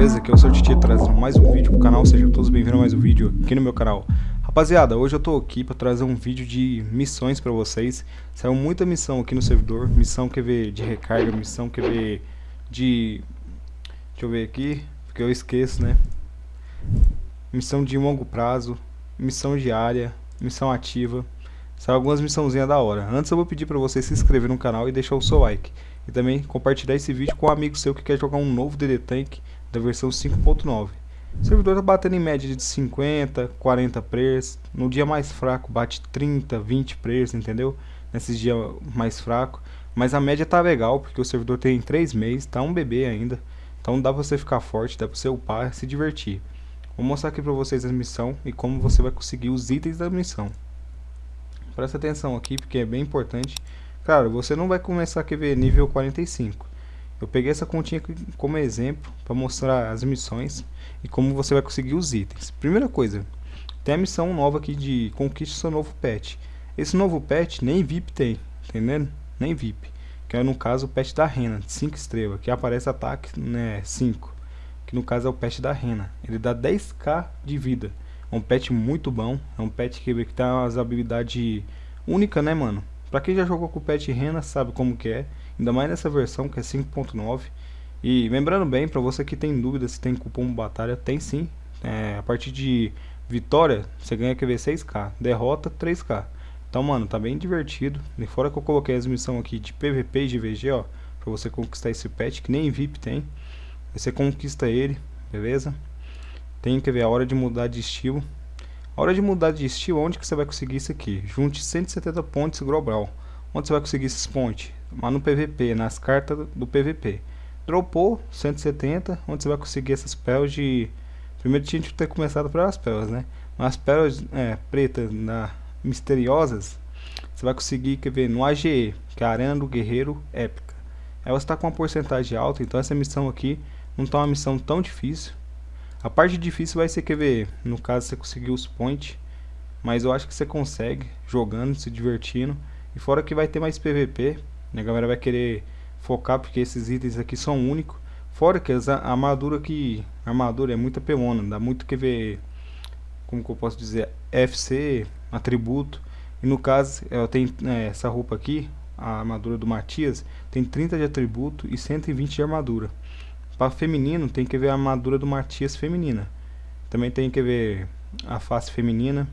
beleza? Aqui é o Sr. Titi trazendo mais um vídeo pro canal, sejam todos bem-vindos a mais um vídeo aqui no meu canal. Rapaziada, hoje eu tô aqui pra trazer um vídeo de missões pra vocês. Saiu muita missão aqui no servidor, missão quer ver de recarga, missão quer ver de... Deixa eu ver aqui, porque eu esqueço, né? Missão de longo prazo, missão diária, missão ativa. Saiu algumas missãozinhas da hora. Antes eu vou pedir pra você se inscrever no canal e deixar o seu like. E também compartilhar esse vídeo com um amigo seu que quer jogar um novo DD Tank da versão 5.9. O servidor está batendo em média de 50, 40 players. No dia mais fraco bate 30, 20 players, entendeu? Nesses dias mais fracos. Mas a média tá legal, porque o servidor tem 3 meses, tá um bebê ainda. Então dá pra você ficar forte, dá pra você upar, se divertir. Vou mostrar aqui pra vocês a missão e como você vai conseguir os itens da missão. Presta atenção aqui, porque é bem importante. Claro, você não vai começar a ver nível 45. Eu peguei essa continha como exemplo para mostrar as missões e como você vai conseguir os itens. Primeira coisa, tem a missão nova aqui de conquiste seu novo pet. Esse novo pet nem VIP tem, entendendo? Nem VIP. Que é no caso o pet da Rena, de 5 estrelas, que aparece ataque né, 5. Que no caso é o pet da Rena. Ele dá 10k de vida. É um pet muito bom. É um pet que, que tem umas habilidades únicas, né, mano? Pra quem já jogou com o Pet Rena sabe como que é, ainda mais nessa versão que é 5.9. E lembrando bem, pra você que tem dúvida se tem cupom batalha, tem sim. É, a partir de vitória, você ganha QV 6k, derrota 3k. Então, mano, tá bem divertido. E fora que eu coloquei as missões aqui de PVP e de VG, ó, pra você conquistar esse pet, que nem VIP tem. Você conquista ele, beleza? Tem que ver a hora de mudar de estilo. A hora de mudar de estilo, onde que você vai conseguir isso aqui? Junte 170 pontos global. Onde você vai conseguir esses pontos? Lá no PVP, nas cartas do PVP. Dropou 170, onde você vai conseguir essas pérolas de... Primeiro tinha que ter começado pelas pérolas, né? Mas pérolas é, pretas na... misteriosas, você vai conseguir, quer ver, no AGE, que é a Arena do Guerreiro Épica. Ela está com uma porcentagem alta, então essa missão aqui não está uma missão tão difícil. A parte difícil vai ser, quer ver, no caso você conseguir os points, mas eu acho que você consegue, jogando, se divertindo, e fora que vai ter mais PVP, né, a galera vai querer focar porque esses itens aqui são únicos, fora que a armadura a armadura é muita pelona, dá muito que ver, como que eu posso dizer, FC, atributo, e no caso, eu tenho é, essa roupa aqui, a armadura do Matias, tem 30 de atributo e 120 de armadura. Para feminino tem que ver a armadura do Matias feminina. Também tem que ver a face feminina.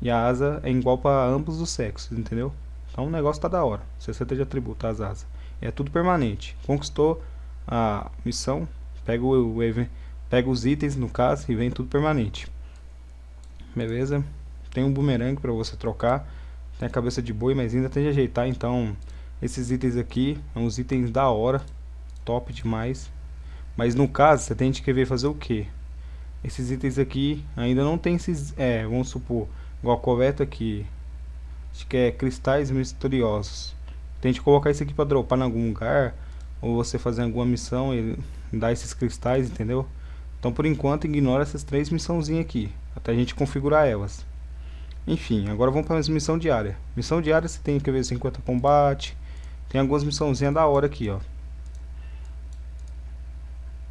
E a asa é igual para ambos os sexos, entendeu? Então o negócio tá da hora. 60 de atributo as asas. É tudo permanente. Conquistou a missão, pega, o, o, pega os itens no caso e vem tudo permanente. Beleza? Tem um bumerangue para você trocar. Tem a cabeça de boi, mas ainda tem de ajeitar. Então esses itens aqui são os itens da hora. Top demais. Mas no caso, você tem que querer fazer o que? Esses itens aqui ainda não tem esses, é, vamos supor, igual a coveta aqui. Acho que é cristais misteriosos. Tente colocar isso aqui para dropar em algum lugar. Ou você fazer alguma missão e dar esses cristais, entendeu? Então por enquanto ignora essas três missãozinhas aqui. Até a gente configurar elas. Enfim, agora vamos para a missão diária. Missão diária você tem que ver 50 combate. Tem algumas missãozinhas da hora aqui, ó.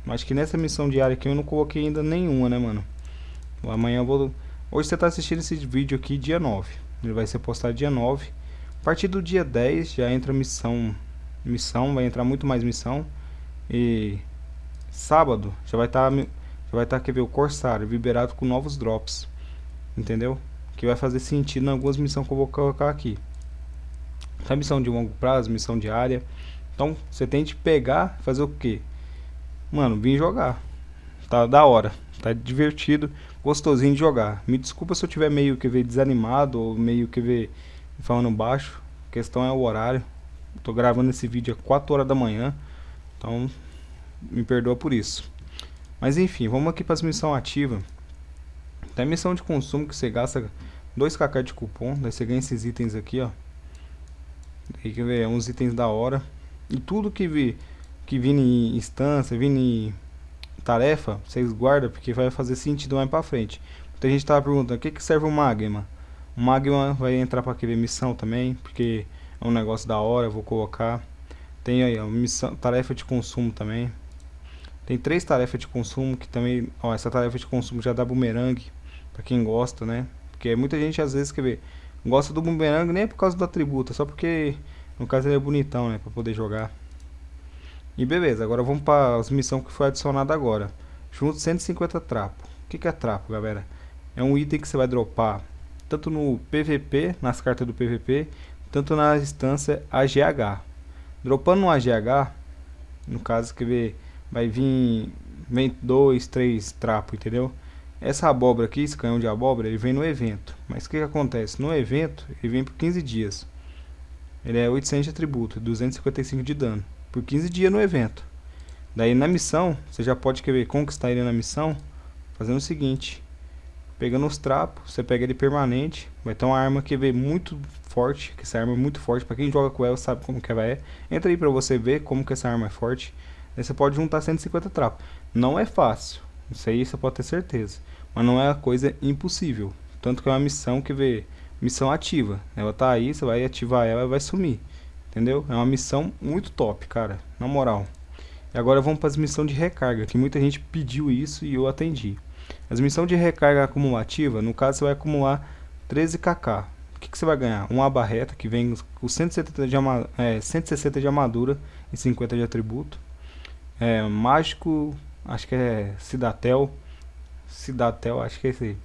Mas que nessa missão diária aqui eu não coloquei ainda nenhuma, né, mano? Amanhã eu vou... Hoje você tá assistindo esse vídeo aqui dia 9. Ele vai ser postado dia 9. A partir do dia 10 já entra missão... Missão, vai entrar muito mais missão. E... Sábado já vai estar... Tá, já vai estar, tá, quer ver, o Corsário liberado com novos drops. Entendeu? Que vai fazer sentido em algumas missões que eu vou colocar aqui. Essa missão de longo prazo, missão diária. Então, você tem de pegar fazer o que? Mano, vim jogar. Tá da hora. Tá divertido, gostosinho de jogar. Me desculpa se eu tiver meio que ver desanimado ou meio que ver falando baixo. A questão é o horário. Tô gravando esse vídeo às 4 horas da manhã. Então, me perdoa por isso. Mas enfim, vamos aqui para as missões ativas. Tem missão de consumo que você gasta 2kk de cupom. Daí você ganha esses itens aqui, ó. Tem que ver, uns itens da hora. E tudo que vir que vir em instância, vir em tarefa, vocês guardam porque vai fazer sentido mais pra frente. Muita gente tava perguntando, o que, que serve o Magma? O Magma vai entrar para aquele missão também, porque é um negócio da hora, vou colocar. Tem aí, a missão, tarefa de consumo também. Tem três tarefas de consumo que também, ó, essa tarefa de consumo já dá bumerangue para quem gosta, né? Porque muita gente às vezes quer ver, gosta do bumerangue nem é por causa do atributo, é só porque no caso ele é bonitão, né, para poder jogar. E beleza, agora vamos para as missões que foi adicionada agora. Junto 150 trapo. O que, que é trapo, galera? É um item que você vai dropar tanto no PVP, nas cartas do PVP, tanto na instância AGH. Dropando no AGH, no caso que vai vir vem dois, três trapos, entendeu? Essa abóbora aqui, esse canhão de abóbora, ele vem no evento. Mas o que, que acontece? No evento, ele vem por 15 dias. Ele é 800 de atributo, 255 de dano. Por 15 dias no evento. Daí na missão, você já pode querer conquistar ele na missão, fazendo o seguinte. Pegando os trapos, você pega ele permanente. Vai ter uma arma que vê muito forte, que essa arma é muito forte. Pra quem joga com ela sabe como que ela é. Entra aí pra você ver como que essa arma é forte. Aí você pode juntar 150 trapos. Não é fácil, isso aí você pode ter certeza. Mas não é uma coisa impossível. Tanto que é uma missão que vê missão ativa. Ela tá aí, você vai ativar ela e vai sumir. Entendeu? É uma missão muito top, cara. Na moral. E agora vamos para as missões de recarga, que muita gente pediu isso e eu atendi. As missões de recarga acumulativa, no caso você vai acumular 13kk. O que, que você vai ganhar? Uma barreta que vem com 170 de, é, 160 de armadura e 50 de atributo. É, mágico, acho que é Cidatel. Cidatel, acho que é esse aí.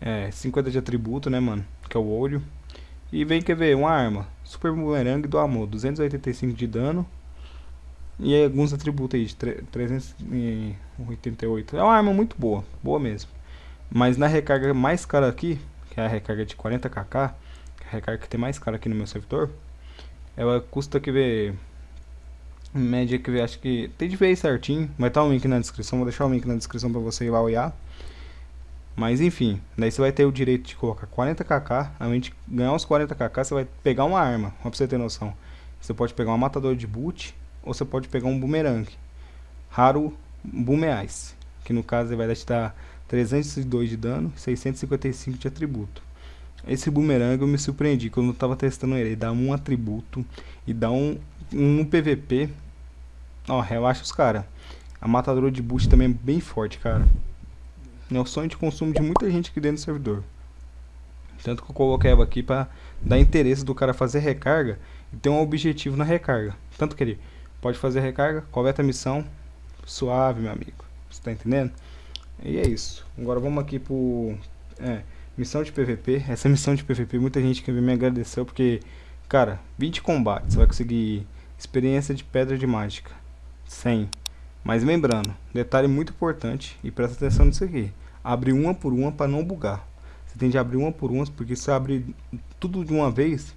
É, 50 de atributo, né, mano? Que é o olho. E vem, quer ver, uma arma. Super Boomerang do Amor, 285 de dano. E alguns atributos aí de 388. É uma arma muito boa, boa mesmo. Mas na recarga mais cara aqui, que é a recarga de 40kk, que é a recarga que tem mais cara aqui no meu servidor, ela custa que ver média que ver, acho que tem de ver certinho, vai estar o link na descrição, vou deixar o link na descrição para você ir lá olhar. Mas enfim, daí você vai ter o direito de colocar 40kk, além de ganhar os 40kk, você vai pegar uma arma, pra você ter noção. Você pode pegar uma matador de boot, ou você pode pegar um boomerang. Raro boomeais, que no caso vai te dar 302 de dano e 655 de atributo. Esse boomerang eu me surpreendi quando eu estava testando ele, ele dá um atributo e dá um, um PVP. Ó, relaxa os cara. A matadora de boot também é bem forte, cara. É o sonho de consumo de muita gente aqui dentro do servidor. Tanto que eu coloquei ela aqui para dar interesse do cara fazer recarga e ter um objetivo na recarga. Tanto que ele pode fazer recarga, coleta a missão, suave, meu amigo. Você tá entendendo? E é isso. Agora vamos aqui pro... É, missão de PVP. Essa missão de PVP, muita gente que me agradeceu porque... Cara, 20 combates, você vai conseguir experiência de pedra de mágica. 100. Mas lembrando, detalhe muito importante, e presta atenção nisso aqui. Abre uma por uma para não bugar. Você tem de abrir uma por uma, porque se abrir tudo de uma vez,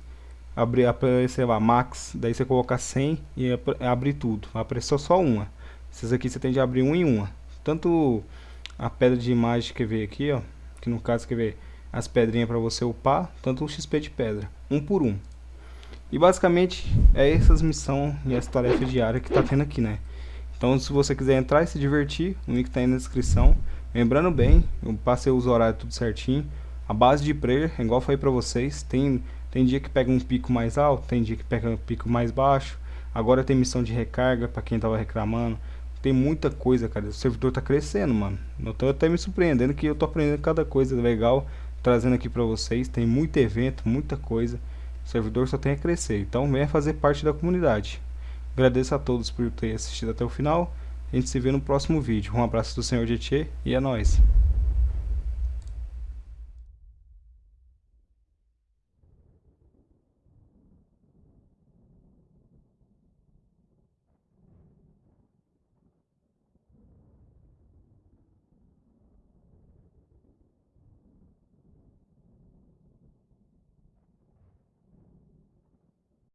abrir, sei lá, max, daí você coloca 100 e abrir tudo. Vai aparecer só uma. Essas aqui você tem de abrir uma em uma. Tanto a pedra de imagem que vê aqui, ó, que no caso quer ver as pedrinhas para você upar, tanto o XP de pedra, um por um. E basicamente é essas missões e as tarefas diárias que tá tendo aqui, né? Então se você quiser entrar e se divertir, o link tá aí na descrição. Lembrando bem, eu passei os horários tudo certinho. A base de prayer, igual falei pra vocês, tem, tem dia que pega um pico mais alto, tem dia que pega um pico mais baixo. Agora tem missão de recarga para quem tava reclamando. Tem muita coisa, cara. O servidor tá crescendo, mano. Eu tô até me surpreendendo que eu tô aprendendo cada coisa legal, trazendo aqui pra vocês. Tem muito evento, muita coisa. O servidor só tem a crescer. Então venha fazer parte da comunidade. Agradeço a todos por ter assistido até o final. A gente se vê no próximo vídeo. Um abraço do Senhor Tietê e é nóis.